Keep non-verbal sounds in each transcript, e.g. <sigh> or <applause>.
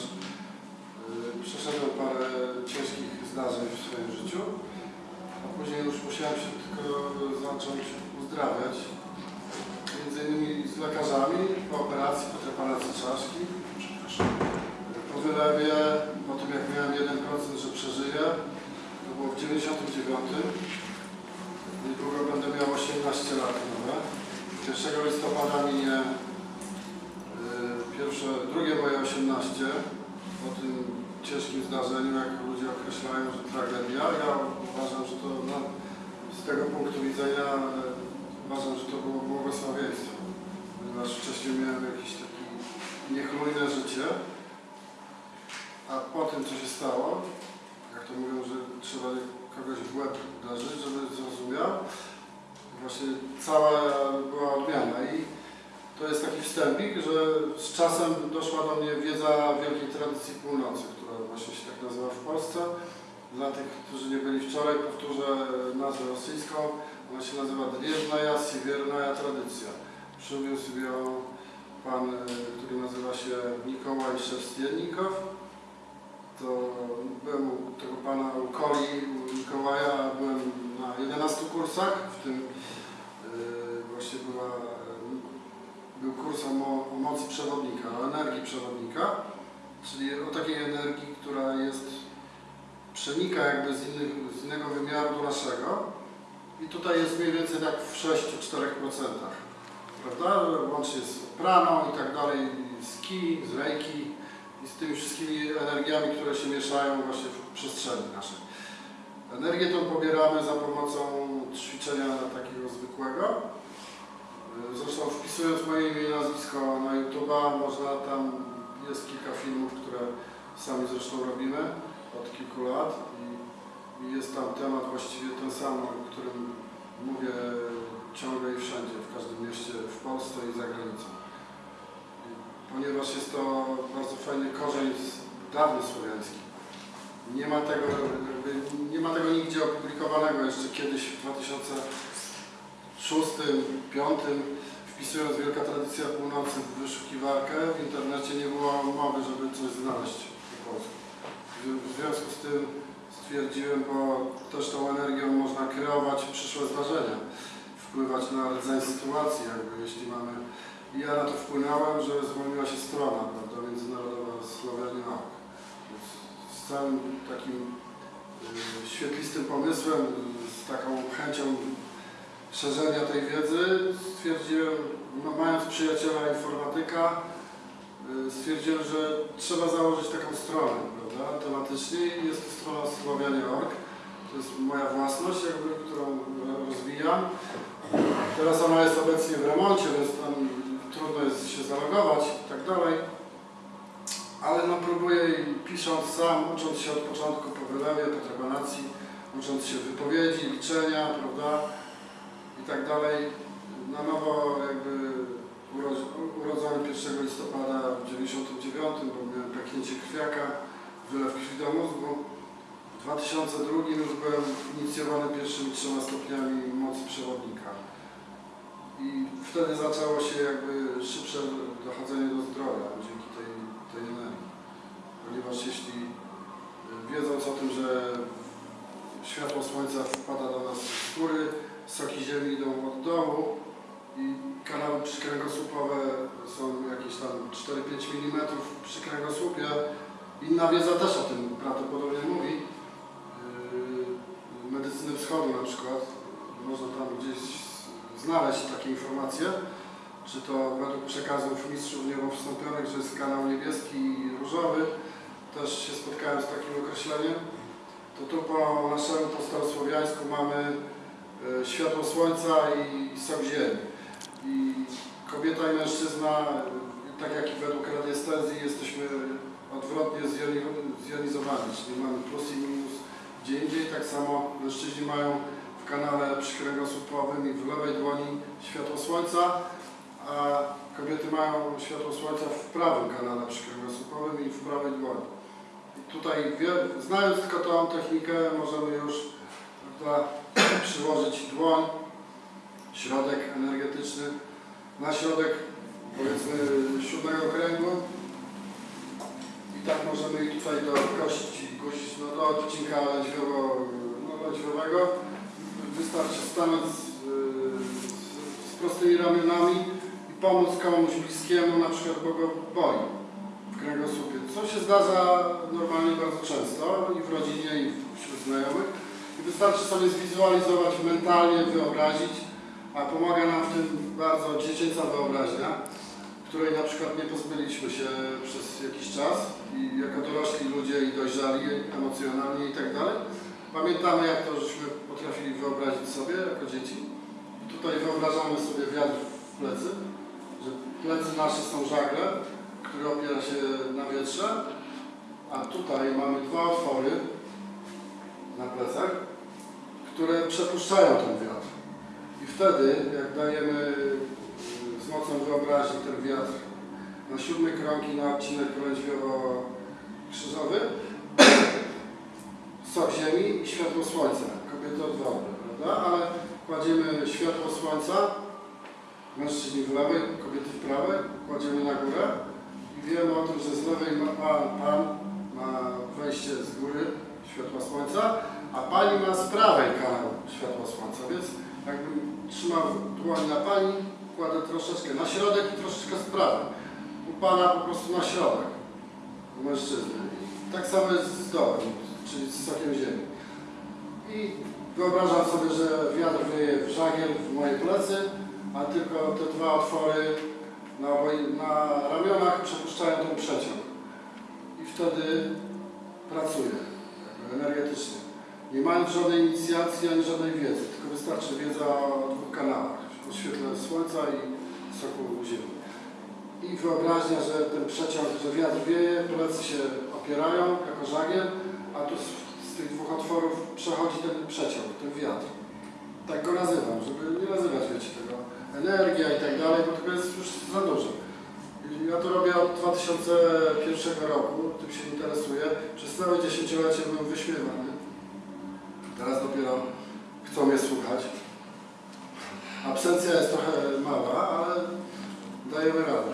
y, przeszedłem parę ciężkich zdarzeń w swoim życiu, a później już musiałem się tylko zacząć uzdrawiać. Między innymi z lekarzami, po operacji, po trepanacji czaszki. Po wylewie, po tym jak miałem 1%, że przeżyję, to było w 99. Niedługo będę miał 18 lat nowe. 1 listopada minie pierwsze, drugie moje 18 po tym ciężkim zdarzeniu, jak ludzie określają, że tragedia. Ja uważam, że to no, z tego punktu widzenia e, uważam, że to było błogosławieństwo, ponieważ wcześniej miałem jakieś takie niechlujne życie, a po tym, co się stało, jak to mówią, że trzeba kogoś w łeb uderzyć, żeby zrozumiał, właśnie cała była odmiana i to jest taki wstępik, że z czasem doszła do mnie wiedza Wielkiej Tradycji Północy, która właśnie się tak nazywa w Polsce. Dla tych, którzy nie byli wczoraj, powtórzę nazwę rosyjską. Ona się nazywa Drieżnaja Siewiernaja Tradycja. Przywiózł ją pan, y, który nazywa się Mikołaj Szewstiennikow. To byłem u tego pana u Koli, u Mikołaja, byłem na 11 kursach, w tym y, właśnie była, był kurs o, mo, o mocy przewodnika, o energii przewodnika, czyli o takiej energii, która jest, przenika jakby z, innych, z innego wymiaru do naszego i tutaj jest mniej więcej tak w 6-4%, prawda? Łącznie z praną i tak dalej, z ki, z rejki i z tymi wszystkimi energiami, które się mieszają właśnie w przestrzeni naszej. Energię tą pobieramy za pomocą ćwiczenia takiego zwykłego. Zresztą wpisując moje imię i nazwisko na YouTube'a, można tam, jest kilka filmów, które sami zresztą robimy od kilku lat i, jest tam temat właściwie ten sam, o którym mówię ciągle i wszędzie, w każdym mieście w Polsce i za granicą. Ponieważ jest to bardzo fajny korzeń dawny słowiański. Nie ma tego, nie ma tego nigdzie opublikowanego jeszcze kiedyś w 2006, 2005 wpisując Wielka Tradycja Północy w wyszukiwarkę w internecie nie było mowy, żeby coś znaleźć po polsku. W- związku z tym stwierdziłem, bo też tą energią można kreować przyszłe zdarzenia, wpływać na rdzeń sytuacji, jakby jeśli mamy. I ja na to wpłynąłem, że zwolniła się strona, prawda, międzynarodowa. Więc Z całym takim y, świetlistym pomysłem, z taką chęcią szerzenia tej wiedzy stwierdziłem, no, mając przyjaciela informatyka, y, stwierdziłem, że trzeba założyć taką stronę, prawda, tematycznie i jest to strona słowianie.org. To jest moja własność, jakby, którą ro- rozwijam. Teraz ona jest obecnie w remoncie, więc tam trudno jest się zalogować i tak dalej. Ale no próbuję pisząc sam, ucząc się od początku po wylewie, po trepanacji, ucząc się wypowiedzi, liczenia, prawda, i tak dalej. Na nowo jakby urodz- urodzony 1 listopada w 99, bo miałem pęknięcie krwiaka, wylew krwi do mózgu. W 2002 już byłem inicjowany pierwszymi trzema stopniami mocy przewodnika. I wtedy zaczęło się jakby szybsze dochodzenie do zdrowia dzięki tej, tej energii. Ponieważ jeśli y, wiedząc o tym, że światło słońca wpada do nas z góry, soki ziemi idą od dołu i kanały przykręgosłupowe są jakieś tam 4-5 mm przy kręgosłupie. Inna wiedza też o tym prawdopodobnie mówi. Yy, Medycyny wschodu na przykład. Można tam gdzieś znaleźć takie informacje. Czy to według przekazów mistrzów niebowstąpionych, że jest kanał niebieski i różowy. Też się spotkałem z takim określeniem. To tu po naszemu, starosłowiańsku mamy światło słońca i sok ziemi. I kobieta i mężczyzna, tak jak i według radiestezji, jesteśmy odwrotnie zjoni- zjonizowani, czyli mamy plus i minus gdzie indziej. Tak samo mężczyźni mają w kanale przykręgosłupowym i w lewej dłoni światło słońca, a kobiety mają światło słońca w prawym kanale przykręgosłupowym i w prawej dłoni. I tutaj, znając tylko tą technikę, możemy już prawda, przyłożyć dłoń, środek energetyczny, na środek powiedzmy siódmego kręgu i tak ich tutaj do kości guzić, no do odcinka lędźwiowo, no, wystarczy stanąć z, z, z prostymi ramionami i pomóc komuś bliskiemu, na przykład bo go boli w kręgosłupie. Co się zdarza normalnie bardzo często i w rodzinie, i wśród znajomych. I wystarczy sobie zwizualizować mentalnie, wyobrazić, a pomaga nam w tym bardzo dziecięca wyobraźnia, której na przykład nie pozbyliśmy się przez jakiś czas i jako dorośli ludzie i dojrzali emocjonalnie i tak dalej. Pamiętamy jak to żeśmy potrafili wyobrazić sobie jako dzieci. Tutaj wyobrażamy sobie wiatr w plecy, że plecy nasze są żagle, które opiera się na wietrze, a tutaj mamy dwa otwory na plecach, które przepuszczają ten wiatr. I wtedy, jak dajemy y, z mocą wyobraźni ten wiatr na siódmy krąg na odcinek krążwiowo-krzyżowy, <clears throat> sok ziemi i światło słońca. Kobiety odwrotne, prawda? Ale kładziemy światło słońca, mężczyźni w lewej, kobiety w prawej, kładziemy na górę i wiemy o tym, że z lewej ma pan, pan ma wejście z góry światła słońca, a pani ma z prawej kanał światła słońca, więc jakbym trzymał dłoń na pani, kładę troszeczkę na środek i troszeczkę z prawej. U pana po prostu na środek, u mężczyzny. Tak samo jest z dołem, czyli z sokiem ziemi. I wyobrażam sobie, że wiatr wieje w żagiel w moje plecy, a tylko te dwa otwory na, na ramionach przepuszczają ten przeciąg. I wtedy pracuję jakby energetycznie. Nie mając żadnej inicjacji ani żadnej wiedzy, tylko wystarczy wiedza o dwóch kanałach, o świetle słońca i soku ziemi. I wyobraźnia, że ten przeciąg, że wiatr wieje, plecy się opierają jako żagiel, a tu z, z tych dwóch otworów przechodzi ten przeciąg, ten wiatr. Tak go nazywam, żeby nie nazywać, wiecie, tego energia i tak dalej, bo tego jest już za dużo. Ja to robię od 2001 roku, tym się interesuję. Przez całe dziesięciolecie byłem wyśmiewany. Teraz dopiero chcą mnie słuchać. Absencja jest trochę mała, ale dajemy radę.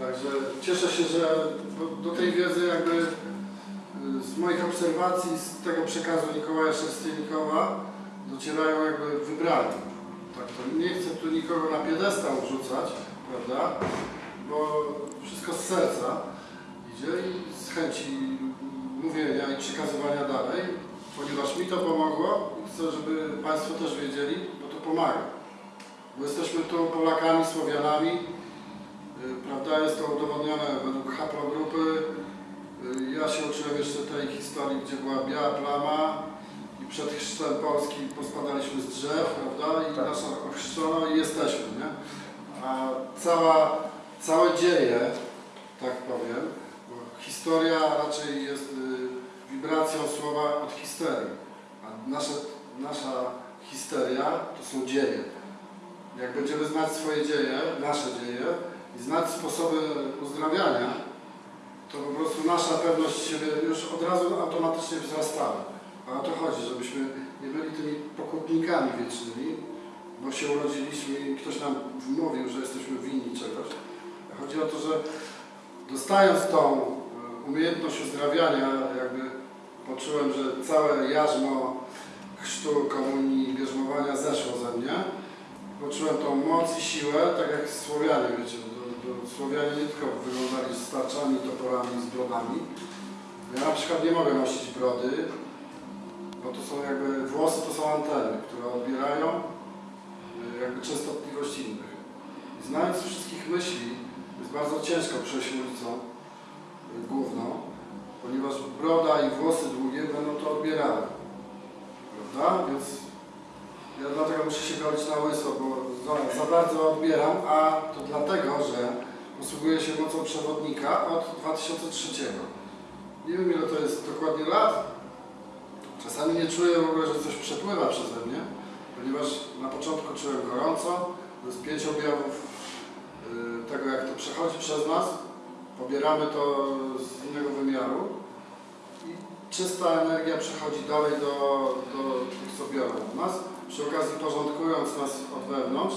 Także cieszę się, że do, tej wiedzy jakby y, z moich obserwacji, z tego przekazu Mikołaja Szerstynikowa docierają jakby wybrani. Tak, to nie chcę tu nikogo na piedestał wrzucać, prawda? Bo wszystko z serca idzie i z chęci mówienia i przekazywania dalej, ponieważ mi to pomogło i chcę, żeby Państwo też wiedzieli, bo to pomaga. Bo jesteśmy tu Polakami, Słowianami, y, prawda? Jest to udowodnione według haplogrupy. Y, Ja się uczyłem jeszcze tej historii, gdzie była biała plama i przed chrztem Polski pospadaliśmy z drzew, prawda? I Tak. nasza ochrzczono i jesteśmy, nie? A cała, całe dzieje, tak powiem, bo historia raczej jest y, wibracją słowa od histerii, a nasze, nasza histeria to są dzieje. Jak będziemy znać swoje dzieje, nasze dzieje i znać sposoby uzdrawiania, to po prostu nasza pewność siebie już od razu automatycznie wzrastała. A o to chodzi, żebyśmy nie byli tymi pokutnikami wiecznymi, bo się urodziliśmy i ktoś nam wmówił, że jesteśmy winni czegoś. Chodzi o to, że dostając tą e, umiejętność uzdrawiania, jakby poczułem, że całe jarzmo chrztu, komunii, bierzmowania zeszło ze mnie. Poczułem tą moc i siłę, tak jak Słowianie, wiecie, do, do Słowianie nie tylko wyglądali z tarczami, toporami, z brodami. Ja na przykład nie mogę nosić brody, bo to są jakby, włosy to są anteny, które odbierają y, jakby częstotliwość innych. I znając wszystkich myśli, jest bardzo ciężko przejść ulicą y, główną, ponieważ broda i włosy długie będą to odbierały. Prawda? Więc ja dlatego muszę się golić na łyso, bo za, za bardzo odbieram, a to dlatego, że posługuję się mocą przewodnika od 2003. Nie wiem ile to jest dokładnie lat. Czasami nie czuję w ogóle, że coś przepływa przeze mnie, ponieważ na początku czułem gorąco, to jest pięć objawów tego jak to przechodzi przez nas. Pobieramy to z innego wymiaru i czysta energia przechodzi dalej do, do tych, co biorą od nas, przy okazji porządkując nas od wewnątrz,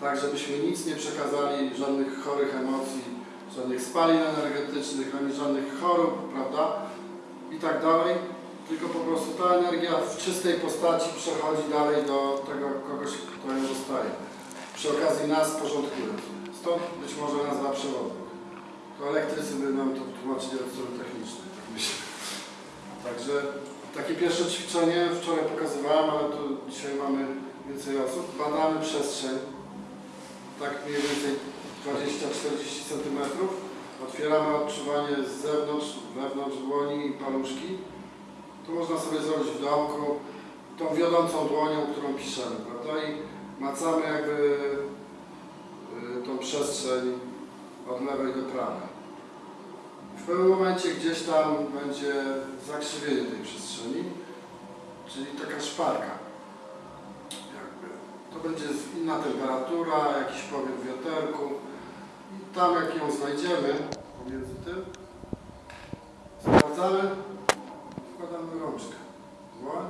tak żebyśmy nic nie przekazali, żadnych chorych emocji żadnych spalin energetycznych, ani żadnych chorób, prawda? I tak dalej. Tylko po prostu ta energia w czystej postaci przechodzi dalej do tego kogoś, kto ją dostaje. Przy okazji nas porządkując. Stąd być może nazwa przewodnik. To elektrycy nam to tłumaczyli od strony technicznej, tak myślę. Także takie pierwsze ćwiczenie wczoraj pokazywałem, ale tu dzisiaj mamy więcej osób. Badamy przestrzeń, tak mniej więcej 20-40 cm. Otwieramy odczuwanie z zewnątrz, wewnątrz dłoni i paluszki. Tu można sobie zrobić w domku tą wiodącą dłonią, którą piszemy, prawda? I macamy jakby przestrzeń od lewej do prawej. W pewnym momencie gdzieś tam będzie zakrzywienie tej przestrzeni, czyli taka szparka. Jakby. To będzie inna temperatura, jakiś powiew wiaterku i tam jak ją znajdziemy pomiędzy tym, sprawdzamy, wkładamy rączkę. Dłoń,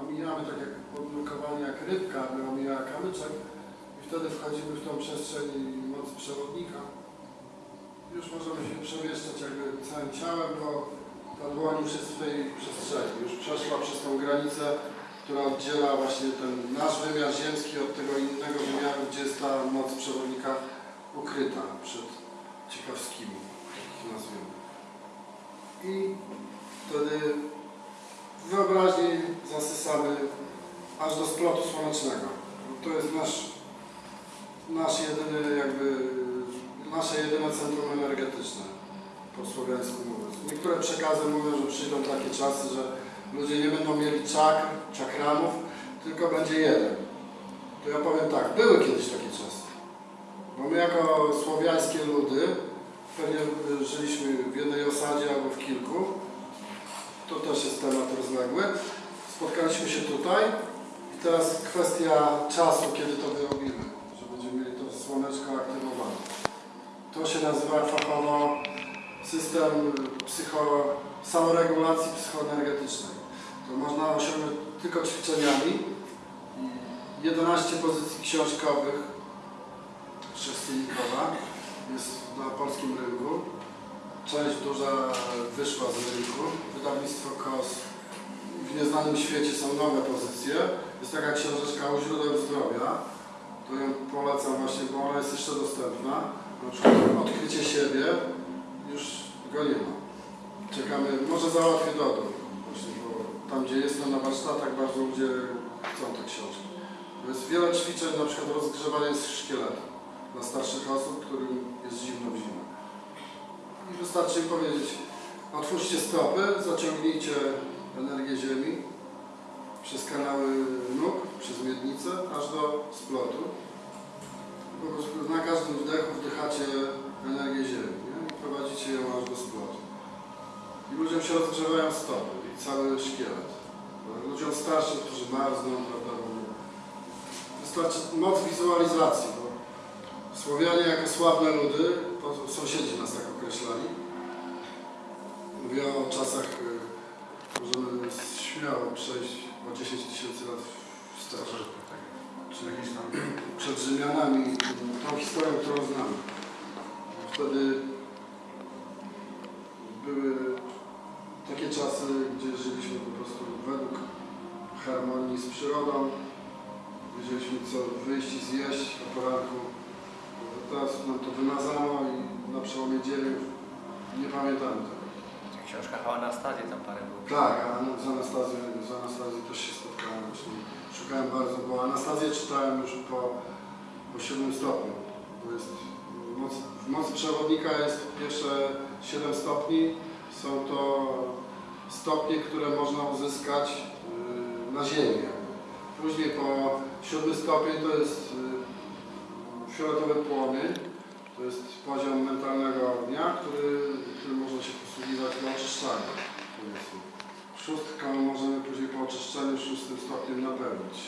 omijamy tak jak podnurkowanie jak rybka, aby omijała kamyczek wtedy wchodzimy w tą przestrzeń mocy przewodnika. Już możemy się przemieszczać jakby całym ciałem, bo ta dłoń już jest w tej przestrzeni. Już przeszła przez tą granicę, która oddziela właśnie ten nasz wymiar ziemski od tego innego wymiaru, gdzie jest ta moc przewodnika ukryta przed ciekawskimi, tak nazwijmy. I wtedy wyobraźni zasysamy aż do splotu słonecznego. To jest nasz, nasz jedyny jakby, nasze jedyne centrum energetyczne, po słowiańsku mówiąc. Niektóre przekazy mówią, że przyjdą takie czasy, że ludzie nie będą mieli czakr, czakramów, tylko będzie jeden. To ja powiem tak, były kiedyś takie czasy. Bo my jako słowiańskie ludy, pewnie żyliśmy w jednej osadzie albo w kilku, to też jest temat rozległy. Spotkaliśmy się tutaj i teraz kwestia czasu, kiedy to wyrobimy, że będziemy mieli to słoneczko aktywowane. To się nazywa fachowo system psycho, samoregulacji psychoenergetycznej. To można osiągnąć tylko ćwiczeniami. I 11 pozycji książkowych, sześcienikowa, jest na polskim rynku. Część duża wyszła z rynku. Wydawnictwo KOS. W nieznanym świecie są nowe pozycje. Jest taka książeczka o źródeł zdrowia. To ją polecam właśnie, bo ona jest jeszcze dostępna. Na przykład odkrycie siebie już go nie ma. Czekamy, może załatwię dodór. Właśnie, bo tam gdzie jestem na warsztatach bardzo ludzie chcą te książki. Jest wiele ćwiczeń, na przykład rozgrzewanie szkieletu dla starszych osób, którym jest zimno w zimę. I wystarczy im powiedzieć, otwórzcie stopy, zaciągnijcie energię ziemi przez kanały nóg, przez miednicę, aż do splotu. Po prostu na każdym wdechu wdychacie energię ziemi nie? i prowadzicie ją aż do splotu. I ludziom się rozgrzewają stopy i cały szkielet. Ludziom starszym, którzy marzną, prawda, wystarczy moc wizualizacji, bo Słowianie jako sławne ludy, to sąsiedzi nas tak określali. Mówię o czasach, y, możemy śmiało przejść o 10 tysięcy lat wstecz. Czy jakieś tam Przed Rzymianami, tą historią, którą znamy. Wtedy były takie czasy, gdzie żyliśmy po prostu według harmonii z przyrodą. Wiedzieliśmy co wyjść i zjeść o poranku. Teraz nam to wymazano i na przełomie dziejów nie pamiętamy tego. Książka o Anastazji tam parę było. Tak, a z Anastazją, z Anastazją też się spotkałem. Właśnie szukałem bardzo, bo Anastazję czytałem już po, po 7 stopniu. Bo jest moc, w mocy przewodnika jest pierwsze 7 stopni. Są to stopnie, które można uzyskać yy, na Ziemi. Później po 7 stopień to jest yy, fioletowy płomień. To jest poziom mentalnego ognia, który, którym można się posługiwać do oczyszczania. powiedzmy. Szóstką możemy później po oczyszczeniu szóstym stopniem napełnić.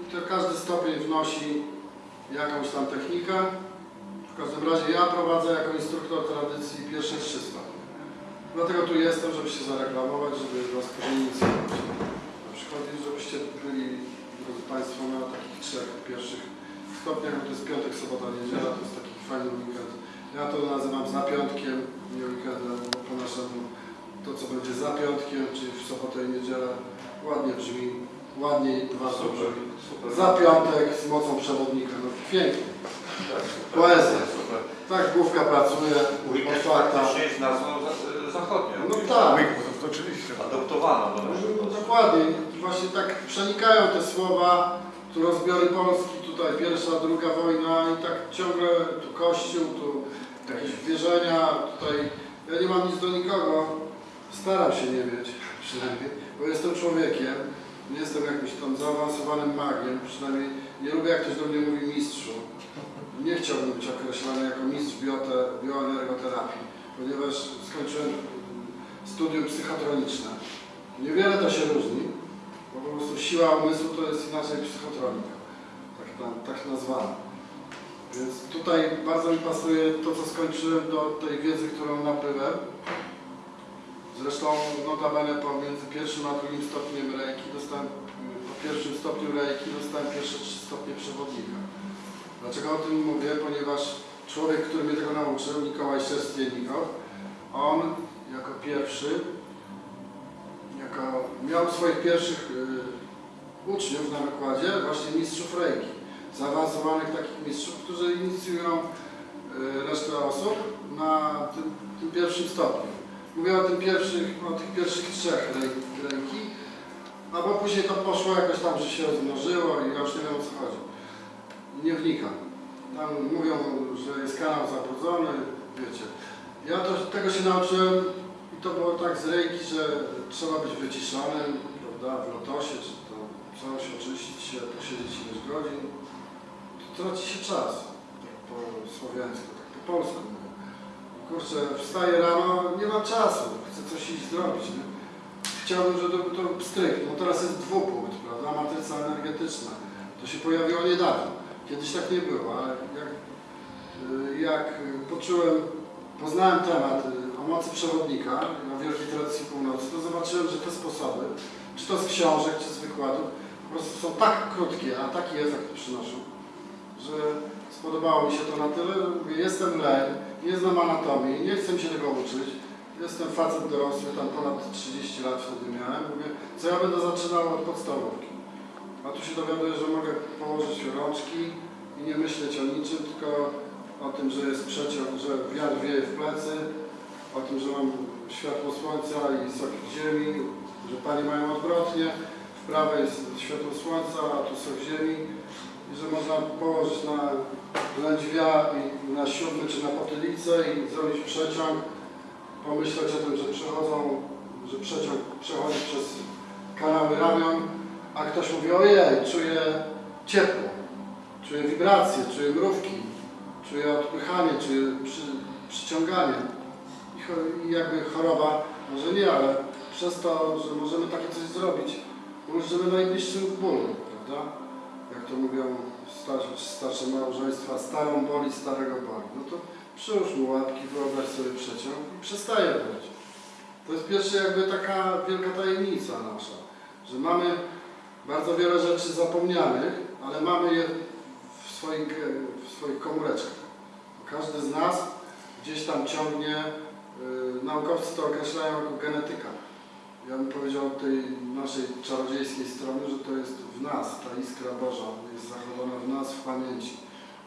I to każdy stopień wnosi jakąś tam technikę. W każdym razie ja prowadzę jako instruktor tradycji pierwsze trzy stopnie. Dlatego tu jestem, żeby się zareklamować, żeby Was poinicjować. Na przykład, żebyście byli, drodzy Państwo, na takich trzech pierwszych stopniach, to jest piątek, sobota, niedziela, to jest taki fajny weekend Ja to nazywam zapiątkiem, nie weekendem, bo po naszemu to co będzie zapiątkiem, czyli w sobotę i niedzielę, ładnie brzmi, ładniej bardzo Super, brzmi. super. Zapiątek z mocą przewodnika, no pięknie. Tak, super. Poezja. Super. Tak główka pracuje, Weekend otwarta. faktycznie jest nazwą za- zachodnią. No tak. Oczywiście. Adoptowana do No, naszego. Dokładnie, właśnie tak przenikają te słowa, tu rozbiory Polski, tutaj pierwsza, druga wojna i tak ciągle tu kościół, tu jakieś wierzenia, tutaj ja nie mam nic do nikogo, staram się nie mieć <laughs> przynajmniej, bo jestem człowiekiem, nie jestem jakimś tam zaawansowanym magiem, przynajmniej nie lubię jak ktoś do mnie mówi mistrzu. Nie chciałbym być określany jako mistrz biote, bioenergoterapii, ponieważ skończyłem studium psychotroniczne. Niewiele to się różni, bo po prostu siła umysłu to jest inaczej psychotronika, tak, na- nazwana. Więc tutaj bardzo mi pasuje to, co skończyłem do tej wiedzy, którą nabyłem. Zresztą notabene pomiędzy pierwszym a drugim stopniem reiki dostałem, po pierwszym stopniu reiki dostałem pierwsze trzy stopnie przewodnika. Dlaczego o tym mówię? Ponieważ człowiek, który mnie tego nauczył, Mikołaj Szerstienikow, on jako pierwszy jako miał swoich pierwszych y, uczniów na wykładzie właśnie mistrzów reiki, zaawansowanych takich mistrzów, którzy inicjują y, resztę osób na tym, tym pierwszym stopniu. Mówię o, tym pierwszych, o tych pierwszych trzech reiki, a bo później to poszło jakoś tam, że się rozmnożyło i już nie wiem o co chodzi. Nie wnikam. Tam mówią, że jest kanał zabrudzony, wiecie. Ja to, tego się nauczyłem i to było tak z rejki, że trzeba być wyciszonym, prawda, w lotosie, czy to coś, oczyścić się, posiedzieć ileś godzin. Traci się czas, tak po słowiańsku, tak po polsku. Kurczę, wstaję rano, nie mam czasu, chcę coś iść zrobić, nie? Chciałbym, żeby to, to stryk, no teraz jest dwupunkt, prawda, matryca energetyczna. To się pojawiło niedawno. Kiedyś tak nie było, ale jak, y, jak poczułem, poznałem temat y, o mocy przewodnika na Wielkiej Tradycji Północy, to zobaczyłem, że te sposoby, czy to z książek, czy z wykładów, po prostu są tak krótkie, a taki efekt przynoszą, że spodobało mi się to na tyle, że mówię, jestem leń, nie znam anatomii, nie chcę się tego uczyć, jestem facet dorosły, tam ponad 30 lat wtedy miałem, mówię, co ja będę zaczynał od podstawówki. A tu się dowiaduję, że mogę położyć rączki i nie myśleć o niczym, tylko o tym, że jest przeciąg, że wiatr wieje w plecy, o tym, że mam światło słońca i sok ziemi, że panie mają odwrotnie, w prawej jest światło słońca, a tu sok ziemi i że można położyć na lędźwia i na siódmy czy na potylicę i zrobić przeciąg, pomyśleć o tym, że przechodzą, że przeciąg przechodzi przez kanały ramion, a ktoś mówi, ojej, czuję ciepło, czuję wibracje, czuję mrówki, czuję odpychanie, czuję przy, przyciąganie. I jakby choroba, może nie, ale przez to, że możemy takie coś zrobić, ulżymy najbliższym bólu, prawda? To mówią starsze, starsze małżeństwa, starą boli, starego boli. No to przyłóż mu łapki, wyobraź sobie przeciąg i przestaje boleć. To jest pierwsza jakby taka wielka tajemnica nasza, że mamy bardzo wiele rzeczy zapomnianych, ale mamy je w swoich, w swoich komóreczkach. Każdy z nas gdzieś tam ciągnie, yy, naukowcy to określają jako genetyka. Ja bym powiedział tej naszej czarodziejskiej strony, że to jest w nas, ta iskra Boża jest zachowana w nas, w pamięci.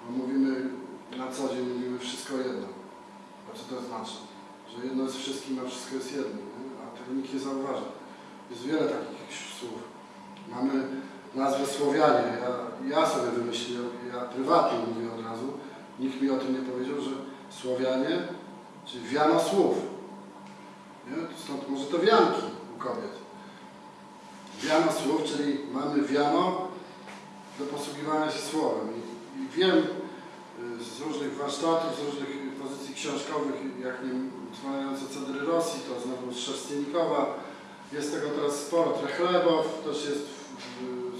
Bo mówimy na co dzień, mówimy wszystko jedno. A co to znaczy? Że jedno jest wszystkim, a wszystko jest jednym, nie? a tego nikt nie zauważa. Jest wiele takich słów. Mamy nazwę Słowianie. Ja, ja sobie wymyśliłem, ja prywatnie mówię od razu, nikt mi o tym nie powiedział, że Słowianie, czyli wiano słów. Nie? Stąd może to wianki kobiet. Wiano słów, czyli mamy wiano do posługiwania się słowem. I, i wiem y, z różnych warsztatów, z różnych pozycji książkowych, jak nie dzwoniące Cedry Rosji, to znowu z Szerstienikowa, jest tego teraz sporo, Trechlewow, też jest,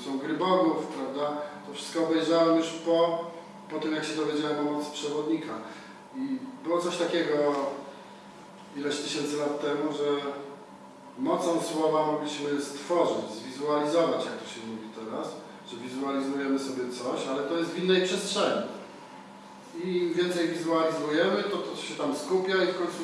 są gry bogów, prawda? To wszystko obejrzałem już po, po tym, jak się dowiedziałem o mocy przewodnika. I było coś takiego ileś tysięcy lat temu, że mocą słowa mogliśmy stworzyć, zwizualizować, jak to się mówi teraz, że wizualizujemy sobie coś, ale to jest w innej przestrzeni. i im więcej wizualizujemy, to to się tam skupia i w końcu